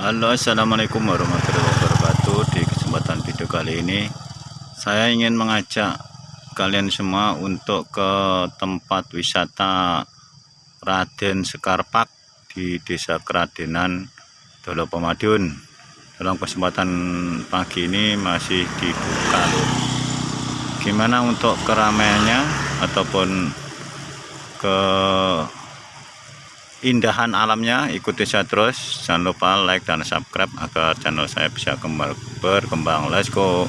Halo assalamualaikum warahmatullahi wabarakatuh. Di kesempatan video kali ini saya ingin mengajak kalian semua untuk ke tempat wisata Raden Sekarpak di desa Keradenan Dolo Pemadun. Dalam kesempatan pagi ini masih dibuka. Gimana untuk keramaiannya ataupun ke indahan alamnya ikuti saya terus. Jangan lupa like dan subscribe agar channel saya bisa berkembang. Let's go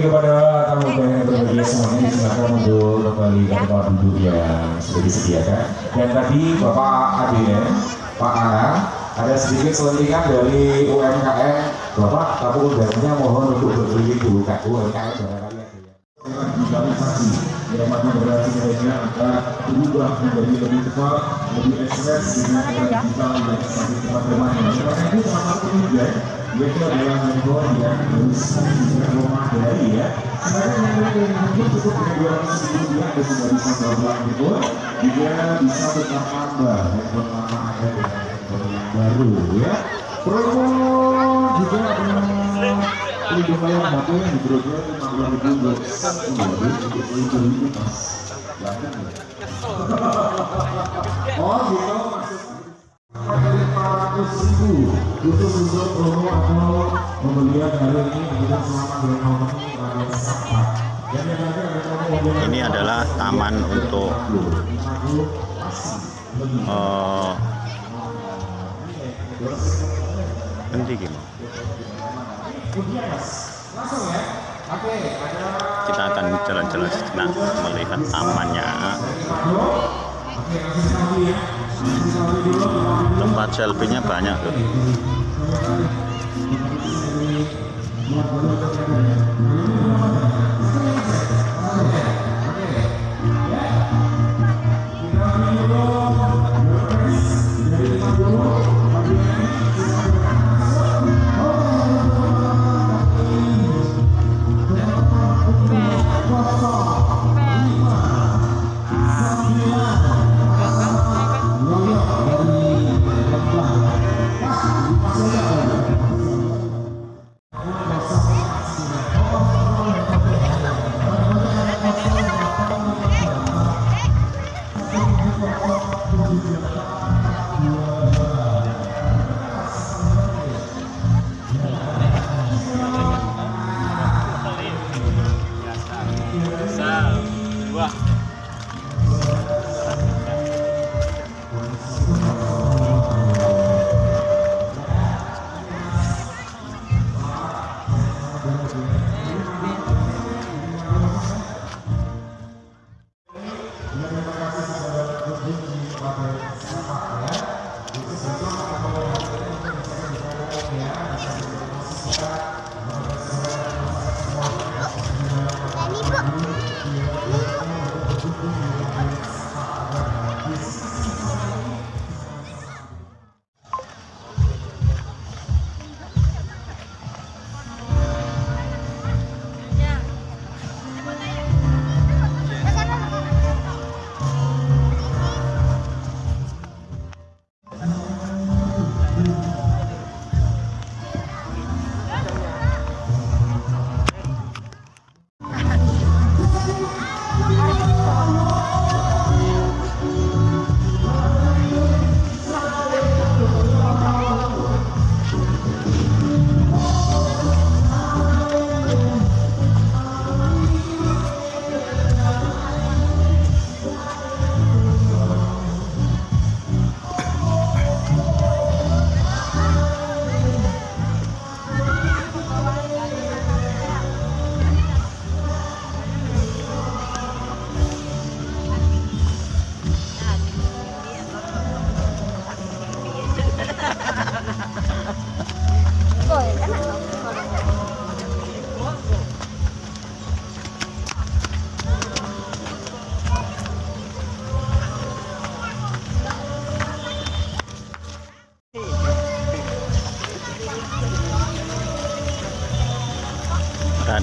Bagi kepada tamu undangan yang berbahagia semuanya disilakan untuk kembali ke tempat duduk yang sudah disediakan. Dan tadi Bapak Adine, Pak Ana, ada sedikit selentingan dari UMKM. Bapak, tamu undangannya mohon untuk berkeliling dulu ke UMKM barangkali ada ya. Mana berarti mereka akan berubah menjadi lebih cepat, lebih ekspres dengan era digital yang semakin cepat bermain. Karena itu salah satu juga yaitu adalah handphone yang harus juga memadai ya. Sekarang yang handphone cukup dengan dua ratus ribu rupiah dan sudah bisa berobat handphone juga bisa tetap tambah handphone lama anda dengan handphone yang baru ya. Promo juga ada pelindung layar HP yang digrosir lima puluh ribu buat baru untuk pelindung itu mas. Yakin maksudnya dari 400 ribu khusus untuk promo atau pembelian hari ini adalah taman untuk uh, kita akan jalan-jalan sejenak melihat tamannya tempat selfie-nya banyak tuh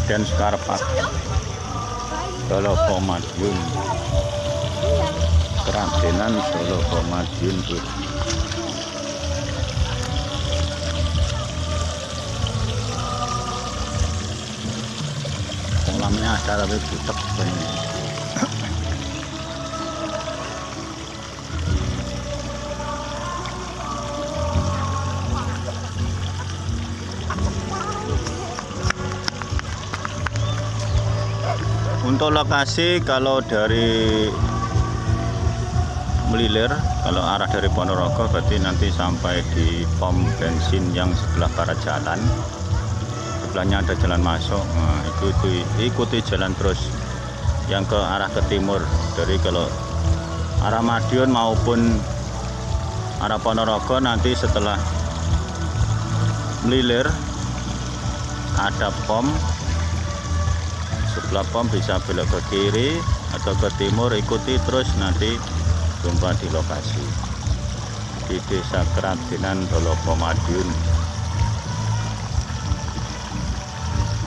Raden Skarpak Solo Madiun Keradenan Solo Bu. kolamnya ada tapi butek untuk lokasi kalau dari Melilir kalau arah dari Ponorogo berarti nanti sampai di pom bensin yang sebelah barat jalan. Sebelahnya ada jalan masuk nah, ikuti ikuti jalan terus yang ke arah ke timur. Dari kalau arah Madiun maupun arah Ponorogo nanti setelah Melilir ada pom sebelah pom bisa belok ke kiri atau ke timur ikuti terus nanti jumpa di lokasi. Di desa Kerajinan Dolopo Madiun.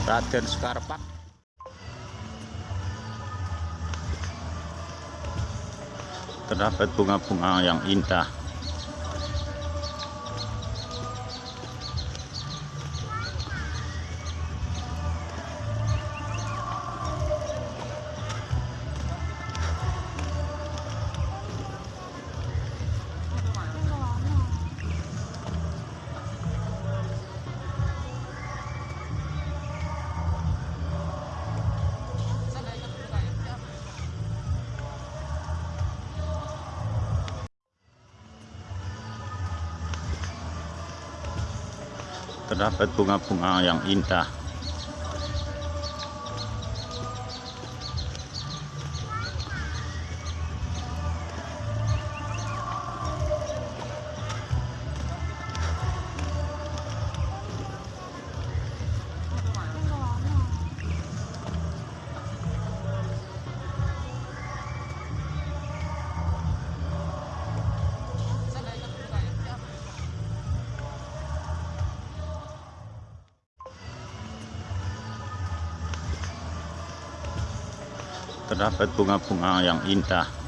Raden Skarpak terdapat bunga-bunga yang indah terdapat bunga-bunga yang indah terdapat bunga-bunga yang indah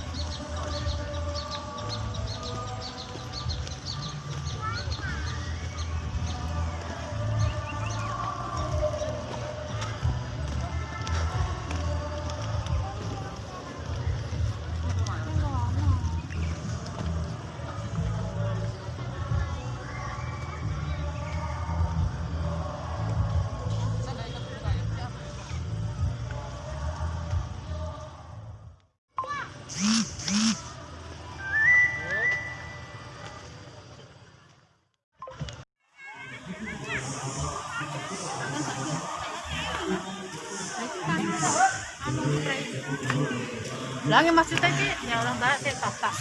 Langit maksudnya sih, ya orang barat sih, fakta.